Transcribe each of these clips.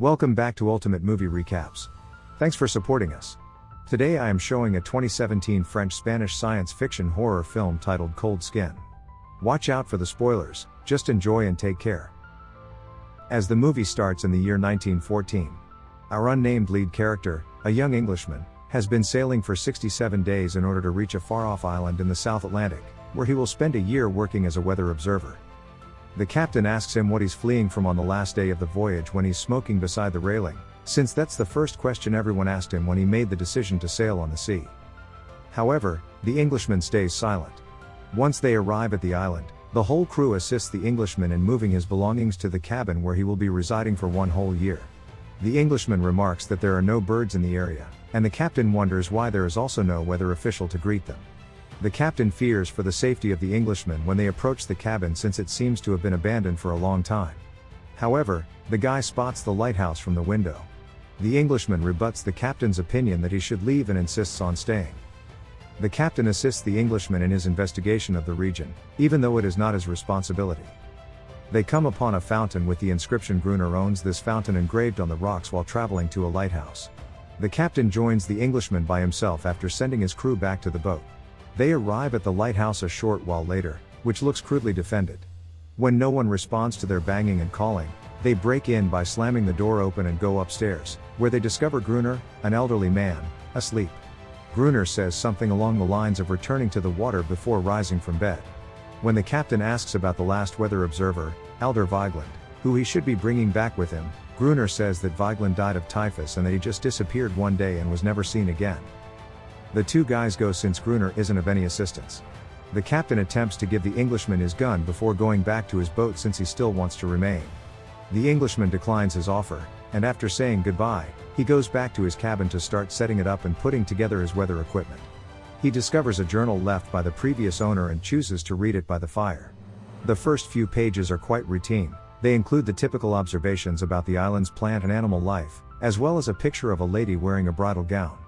Welcome back to Ultimate Movie Recaps. Thanks for supporting us. Today I am showing a 2017 French Spanish science fiction horror film titled Cold Skin. Watch out for the spoilers, just enjoy and take care. As the movie starts in the year 1914, our unnamed lead character, a young Englishman, has been sailing for 67 days in order to reach a far off island in the South Atlantic, where he will spend a year working as a weather observer. The captain asks him what he's fleeing from on the last day of the voyage when he's smoking beside the railing, since that's the first question everyone asked him when he made the decision to sail on the sea. However, the Englishman stays silent. Once they arrive at the island, the whole crew assists the Englishman in moving his belongings to the cabin where he will be residing for one whole year. The Englishman remarks that there are no birds in the area, and the captain wonders why there is also no weather official to greet them. The captain fears for the safety of the Englishmen when they approach the cabin since it seems to have been abandoned for a long time. However, the guy spots the lighthouse from the window. The Englishman rebuts the captain's opinion that he should leave and insists on staying. The captain assists the Englishman in his investigation of the region, even though it is not his responsibility. They come upon a fountain with the inscription Gruner owns this fountain engraved on the rocks while traveling to a lighthouse. The captain joins the Englishman by himself after sending his crew back to the boat. They arrive at the lighthouse a short while later, which looks crudely defended. When no one responds to their banging and calling, they break in by slamming the door open and go upstairs, where they discover Gruner, an elderly man, asleep. Gruner says something along the lines of returning to the water before rising from bed. When the captain asks about the last weather observer, Alder Vigeland, who he should be bringing back with him, Gruner says that Vigeland died of typhus and that he just disappeared one day and was never seen again. The two guys go since Gruner isn't of any assistance. The captain attempts to give the Englishman his gun before going back to his boat since he still wants to remain. The Englishman declines his offer, and after saying goodbye, he goes back to his cabin to start setting it up and putting together his weather equipment. He discovers a journal left by the previous owner and chooses to read it by the fire. The first few pages are quite routine, they include the typical observations about the island's plant and animal life, as well as a picture of a lady wearing a bridal gown.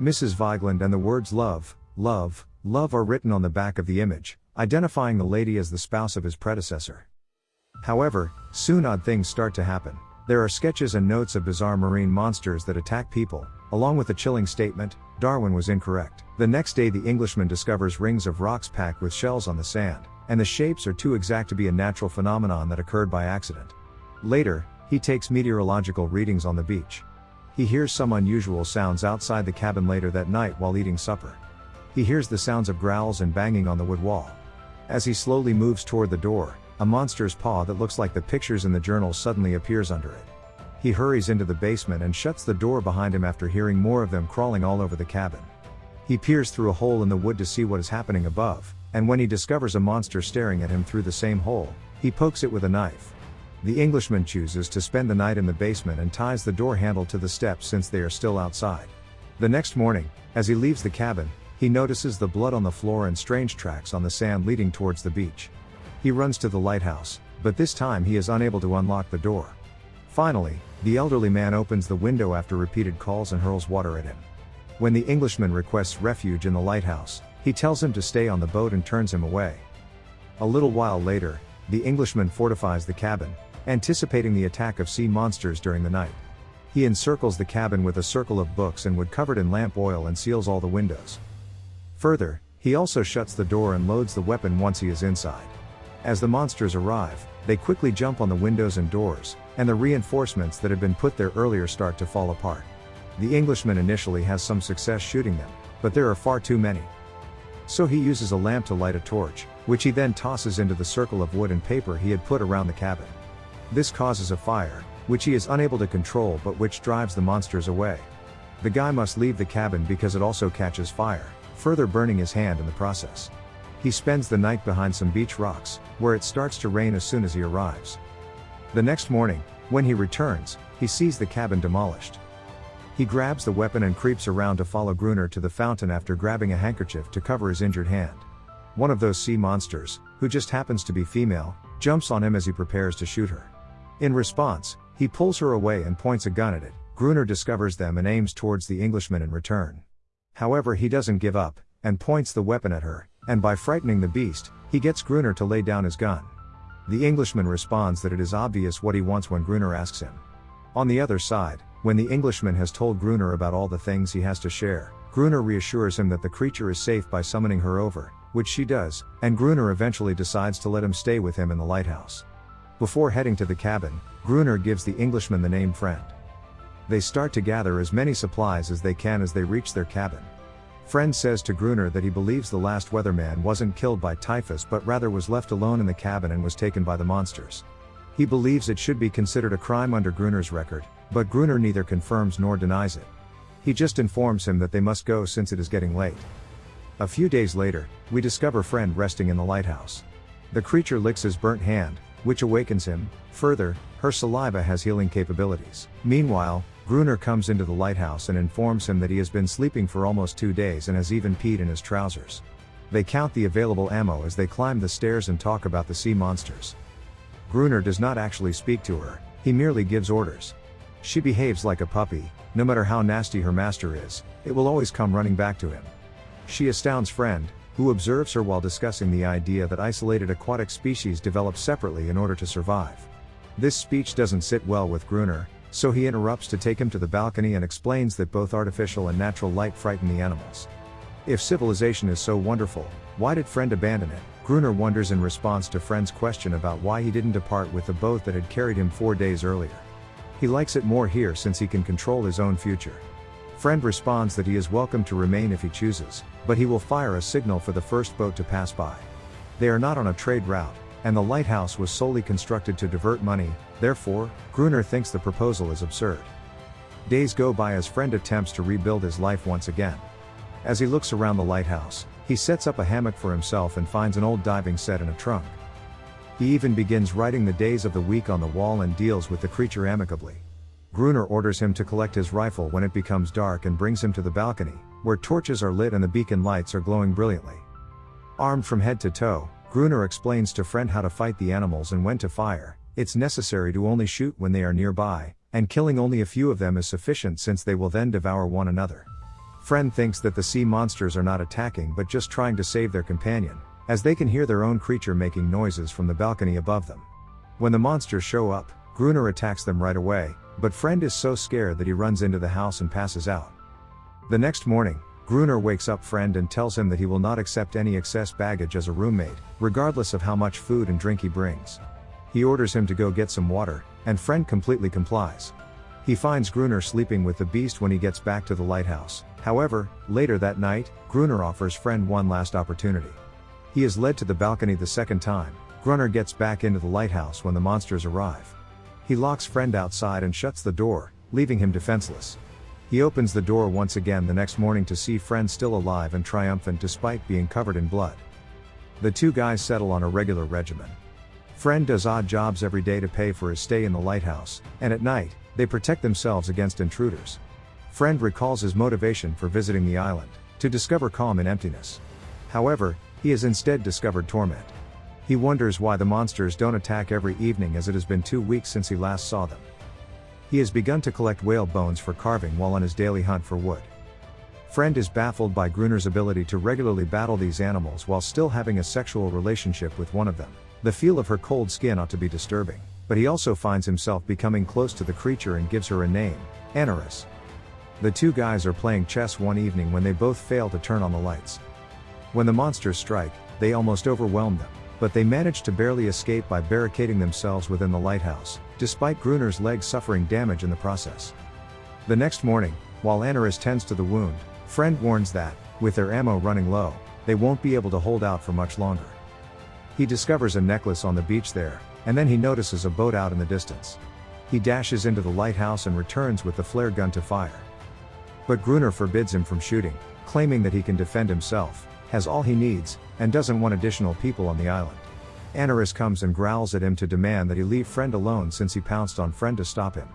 Mrs. Vigeland and the words love, love, love are written on the back of the image, identifying the lady as the spouse of his predecessor. However, soon odd things start to happen. There are sketches and notes of bizarre marine monsters that attack people, along with a chilling statement Darwin was incorrect. The next day, the Englishman discovers rings of rocks packed with shells on the sand, and the shapes are too exact to be a natural phenomenon that occurred by accident. Later, he takes meteorological readings on the beach. He hears some unusual sounds outside the cabin later that night while eating supper. He hears the sounds of growls and banging on the wood wall. As he slowly moves toward the door, a monster's paw that looks like the pictures in the journal suddenly appears under it. He hurries into the basement and shuts the door behind him after hearing more of them crawling all over the cabin. He peers through a hole in the wood to see what is happening above, and when he discovers a monster staring at him through the same hole, he pokes it with a knife. The Englishman chooses to spend the night in the basement and ties the door handle to the steps since they are still outside. The next morning, as he leaves the cabin, he notices the blood on the floor and strange tracks on the sand leading towards the beach. He runs to the lighthouse, but this time he is unable to unlock the door. Finally, the elderly man opens the window after repeated calls and hurls water at him. When the Englishman requests refuge in the lighthouse, he tells him to stay on the boat and turns him away. A little while later, the Englishman fortifies the cabin, anticipating the attack of sea monsters during the night. He encircles the cabin with a circle of books and wood covered in lamp oil and seals all the windows. Further, he also shuts the door and loads the weapon once he is inside. As the monsters arrive, they quickly jump on the windows and doors, and the reinforcements that had been put there earlier start to fall apart. The Englishman initially has some success shooting them, but there are far too many. So he uses a lamp to light a torch, which he then tosses into the circle of wood and paper he had put around the cabin. This causes a fire, which he is unable to control but which drives the monsters away. The guy must leave the cabin because it also catches fire, further burning his hand in the process. He spends the night behind some beach rocks, where it starts to rain as soon as he arrives. The next morning, when he returns, he sees the cabin demolished. He grabs the weapon and creeps around to follow Gruner to the fountain after grabbing a handkerchief to cover his injured hand. One of those sea monsters, who just happens to be female, jumps on him as he prepares to shoot her. In response, he pulls her away and points a gun at it. Gruner discovers them and aims towards the Englishman in return. However, he doesn't give up, and points the weapon at her, and by frightening the beast, he gets Gruner to lay down his gun. The Englishman responds that it is obvious what he wants when Gruner asks him. On the other side, when the Englishman has told Gruner about all the things he has to share, Gruner reassures him that the creature is safe by summoning her over, which she does, and Gruner eventually decides to let him stay with him in the lighthouse. Before heading to the cabin, Gruner gives the Englishman the name Friend. They start to gather as many supplies as they can as they reach their cabin. Friend says to Gruner that he believes the last weatherman wasn't killed by typhus but rather was left alone in the cabin and was taken by the monsters. He believes it should be considered a crime under Gruner's record, but Gruner neither confirms nor denies it. He just informs him that they must go since it is getting late. A few days later, we discover Friend resting in the lighthouse. The creature licks his burnt hand, which awakens him. Further, her saliva has healing capabilities. Meanwhile, Gruner comes into the lighthouse and informs him that he has been sleeping for almost two days and has even peed in his trousers. They count the available ammo as they climb the stairs and talk about the sea monsters. Gruner does not actually speak to her, he merely gives orders. She behaves like a puppy, no matter how nasty her master is, it will always come running back to him. She astounds Friend, who observes her while discussing the idea that isolated aquatic species develop separately in order to survive. This speech doesn't sit well with Gruner, so he interrupts to take him to the balcony and explains that both artificial and natural light frighten the animals. If civilization is so wonderful, why did Friend abandon it? Gruner wonders in response to Friend's question about why he didn't depart with the boat that had carried him four days earlier. He likes it more here since he can control his own future. Friend responds that he is welcome to remain if he chooses, but he will fire a signal for the first boat to pass by. They are not on a trade route, and the lighthouse was solely constructed to divert money, therefore, Gruner thinks the proposal is absurd. Days go by as Friend attempts to rebuild his life once again. As he looks around the lighthouse, he sets up a hammock for himself and finds an old diving set in a trunk. He even begins writing the days of the week on the wall and deals with the creature amicably. Gruner orders him to collect his rifle when it becomes dark and brings him to the balcony, where torches are lit and the beacon lights are glowing brilliantly. Armed from head to toe, Gruner explains to Friend how to fight the animals and when to fire, it's necessary to only shoot when they are nearby, and killing only a few of them is sufficient since they will then devour one another. Friend thinks that the sea monsters are not attacking but just trying to save their companion, as they can hear their own creature making noises from the balcony above them. When the monsters show up, Gruner attacks them right away, but Friend is so scared that he runs into the house and passes out. The next morning, Gruner wakes up Friend and tells him that he will not accept any excess baggage as a roommate, regardless of how much food and drink he brings. He orders him to go get some water, and Friend completely complies. He finds Gruner sleeping with the beast when he gets back to the lighthouse. However, later that night, Gruner offers Friend one last opportunity. He is led to the balcony the second time. Gruner gets back into the lighthouse when the monsters arrive. He locks Friend outside and shuts the door, leaving him defenseless. He opens the door once again the next morning to see Friend still alive and triumphant despite being covered in blood. The two guys settle on a regular regimen. Friend does odd jobs every day to pay for his stay in the lighthouse, and at night, they protect themselves against intruders. Friend recalls his motivation for visiting the island, to discover calm and emptiness. However, he has instead discovered torment. He wonders why the monsters don't attack every evening as it has been two weeks since he last saw them. He has begun to collect whale bones for carving while on his daily hunt for wood. Friend is baffled by Gruner's ability to regularly battle these animals while still having a sexual relationship with one of them. The feel of her cold skin ought to be disturbing, but he also finds himself becoming close to the creature and gives her a name, Aneris. The two guys are playing chess one evening when they both fail to turn on the lights. When the monsters strike, they almost overwhelm them but they managed to barely escape by barricading themselves within the lighthouse, despite Gruner's legs suffering damage in the process. The next morning, while Aneris tends to the wound, Friend warns that, with their ammo running low, they won't be able to hold out for much longer. He discovers a necklace on the beach there, and then he notices a boat out in the distance. He dashes into the lighthouse and returns with the flare gun to fire. But Gruner forbids him from shooting, claiming that he can defend himself, has all he needs, and doesn't want additional people on the island. Aneris comes and growls at him to demand that he leave Friend alone since he pounced on Friend to stop him.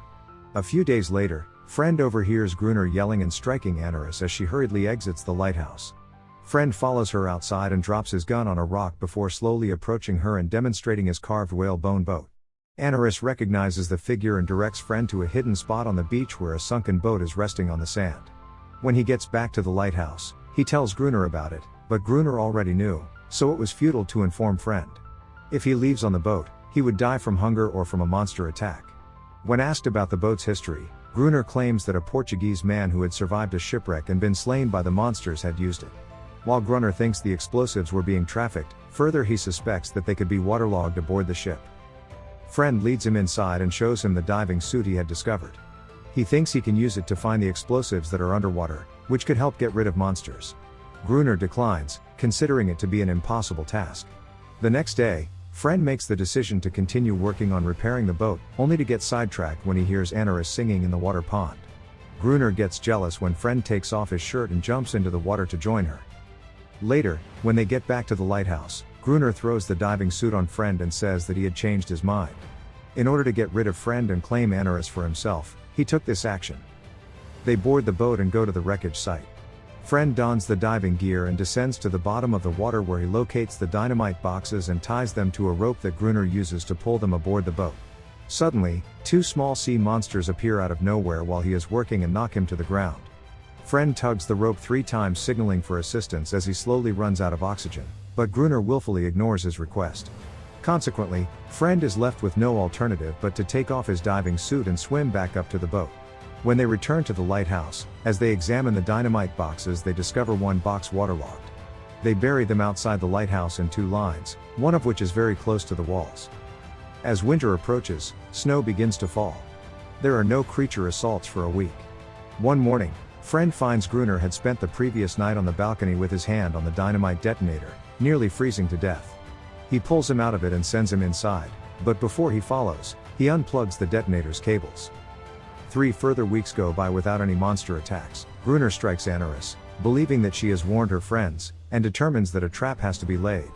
A few days later, Friend overhears Gruner yelling and striking Aneris as she hurriedly exits the lighthouse. Friend follows her outside and drops his gun on a rock before slowly approaching her and demonstrating his carved whalebone boat. Aneris recognizes the figure and directs Friend to a hidden spot on the beach where a sunken boat is resting on the sand. When he gets back to the lighthouse, he tells Gruner about it, but Gruner already knew, so it was futile to inform Friend. If he leaves on the boat, he would die from hunger or from a monster attack. When asked about the boat's history, Gruner claims that a Portuguese man who had survived a shipwreck and been slain by the monsters had used it. While Gruner thinks the explosives were being trafficked, further he suspects that they could be waterlogged aboard the ship. Friend leads him inside and shows him the diving suit he had discovered. He thinks he can use it to find the explosives that are underwater, which could help get rid of monsters. Gruner declines, considering it to be an impossible task. The next day, Friend makes the decision to continue working on repairing the boat, only to get sidetracked when he hears Aneris singing in the water pond. Gruner gets jealous when Friend takes off his shirt and jumps into the water to join her. Later, when they get back to the lighthouse, Gruner throws the diving suit on Friend and says that he had changed his mind. In order to get rid of Friend and claim Aneris for himself, he took this action. They board the boat and go to the wreckage site. Friend dons the diving gear and descends to the bottom of the water where he locates the dynamite boxes and ties them to a rope that Gruner uses to pull them aboard the boat. Suddenly, two small sea monsters appear out of nowhere while he is working and knock him to the ground. Friend tugs the rope three times signaling for assistance as he slowly runs out of oxygen, but Gruner willfully ignores his request. Consequently, Friend is left with no alternative but to take off his diving suit and swim back up to the boat. When they return to the lighthouse, as they examine the dynamite boxes, they discover one box waterlogged. They bury them outside the lighthouse in two lines, one of which is very close to the walls. As winter approaches, snow begins to fall. There are no creature assaults for a week. One morning, Friend finds Gruner had spent the previous night on the balcony with his hand on the dynamite detonator, nearly freezing to death. He pulls him out of it and sends him inside, but before he follows, he unplugs the detonator's cables. Three further weeks go by without any monster attacks. Gruner strikes Aneris, believing that she has warned her friends, and determines that a trap has to be laid.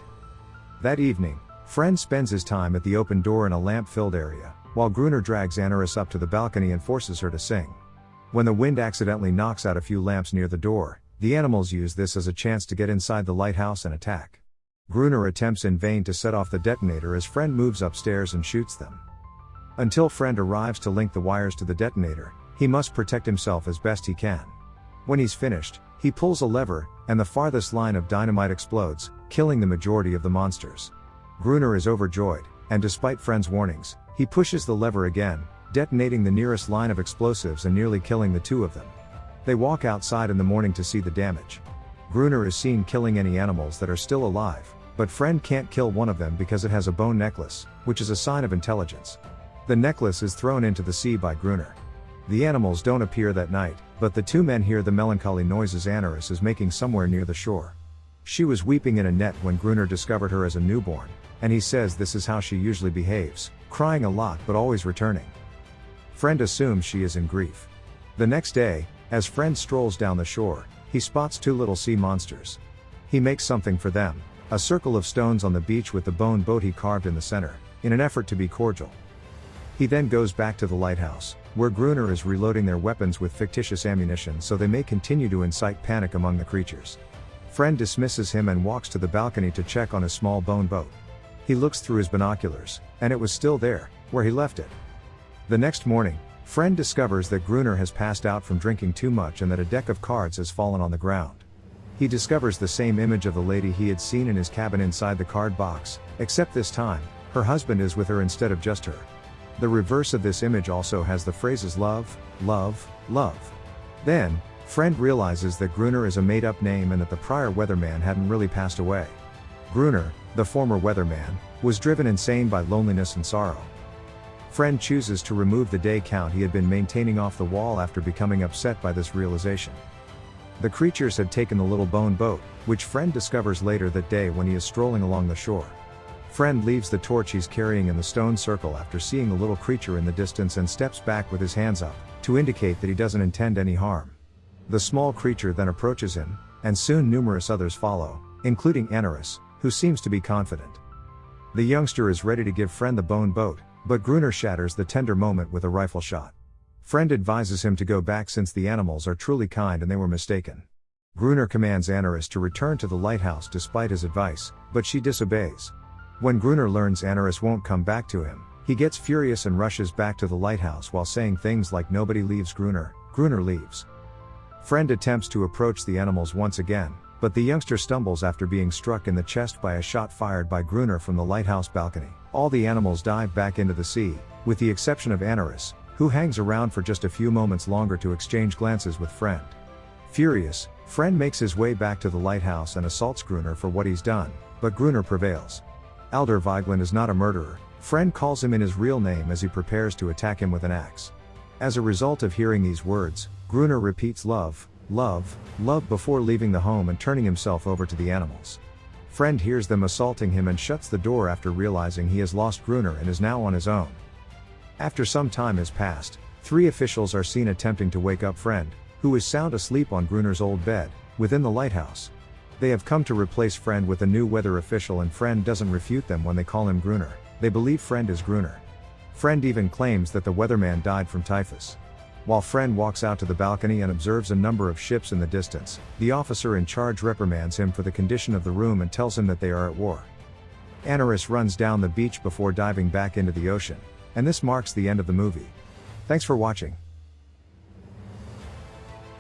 That evening, Friend spends his time at the open door in a lamp filled area, while Gruner drags Aneris up to the balcony and forces her to sing. When the wind accidentally knocks out a few lamps near the door, the animals use this as a chance to get inside the lighthouse and attack. Gruner attempts in vain to set off the detonator as Friend moves upstairs and shoots them. Until Friend arrives to link the wires to the detonator, he must protect himself as best he can. When he's finished, he pulls a lever, and the farthest line of dynamite explodes, killing the majority of the monsters. Gruner is overjoyed, and despite Friend's warnings, he pushes the lever again, detonating the nearest line of explosives and nearly killing the two of them. They walk outside in the morning to see the damage. Gruner is seen killing any animals that are still alive, but Friend can't kill one of them because it has a bone necklace, which is a sign of intelligence. The necklace is thrown into the sea by Gruner. The animals don't appear that night, but the two men hear the melancholy noises Aneris is making somewhere near the shore. She was weeping in a net when Gruner discovered her as a newborn, and he says this is how she usually behaves, crying a lot but always returning. Friend assumes she is in grief. The next day, as Friend strolls down the shore, he spots two little sea monsters. He makes something for them, a circle of stones on the beach with the bone boat he carved in the center, in an effort to be cordial. He then goes back to the lighthouse, where Gruner is reloading their weapons with fictitious ammunition so they may continue to incite panic among the creatures. Friend dismisses him and walks to the balcony to check on his small bone boat. He looks through his binoculars, and it was still there, where he left it. The next morning, Friend discovers that Gruner has passed out from drinking too much and that a deck of cards has fallen on the ground. He discovers the same image of the lady he had seen in his cabin inside the card box, except this time, her husband is with her instead of just her. The reverse of this image also has the phrases love, love, love. Then, Friend realizes that Gruner is a made up name and that the prior weatherman hadn't really passed away. Gruner, the former weatherman, was driven insane by loneliness and sorrow. Friend chooses to remove the day count he had been maintaining off the wall after becoming upset by this realization. The creatures had taken the little bone boat, which Friend discovers later that day when he is strolling along the shore. Friend leaves the torch he's carrying in the stone circle after seeing the little creature in the distance and steps back with his hands up, to indicate that he doesn't intend any harm. The small creature then approaches him, and soon numerous others follow, including Aneris, who seems to be confident. The youngster is ready to give Friend the bone boat, but Gruner shatters the tender moment with a rifle shot. Friend advises him to go back since the animals are truly kind and they were mistaken. Gruner commands Aneris to return to the lighthouse despite his advice, but she disobeys. When Gruner learns Aneris won't come back to him, he gets furious and rushes back to the lighthouse while saying things like nobody leaves Gruner, Gruner leaves. Friend attempts to approach the animals once again, But the youngster stumbles after being struck in the chest by a shot fired by Gruner from the lighthouse balcony. All the animals dive back into the sea, with the exception of Aneris, who hangs around for just a few moments longer to exchange glances with Friend. Furious, Friend makes his way back to the lighthouse and assaults Gruner for what he's done, but Gruner prevails. Alder Vigeland is not a murderer, Friend calls him in his real name as he prepares to attack him with an axe. As a result of hearing these words, Gruner repeats love, love, love before leaving the home and turning himself over to the animals. Friend hears them assaulting him and shuts the door after realizing he has lost Gruner and is now on his own. After some time has passed, three officials are seen attempting to wake up Friend, who is sound asleep on Gruner's old bed, within the lighthouse. They have come to replace Friend with a new weather official and Friend doesn't refute them when they call him Gruner, they believe Friend is Gruner. Friend even claims that the weatherman died from typhus. While Friend walks out to the balcony and observes a number of ships in the distance, the officer in charge reprimands him for the condition of the room and tells him that they are at war. Aneris runs down the beach before diving back into the ocean, and this marks the end of the movie. Thanks for watching.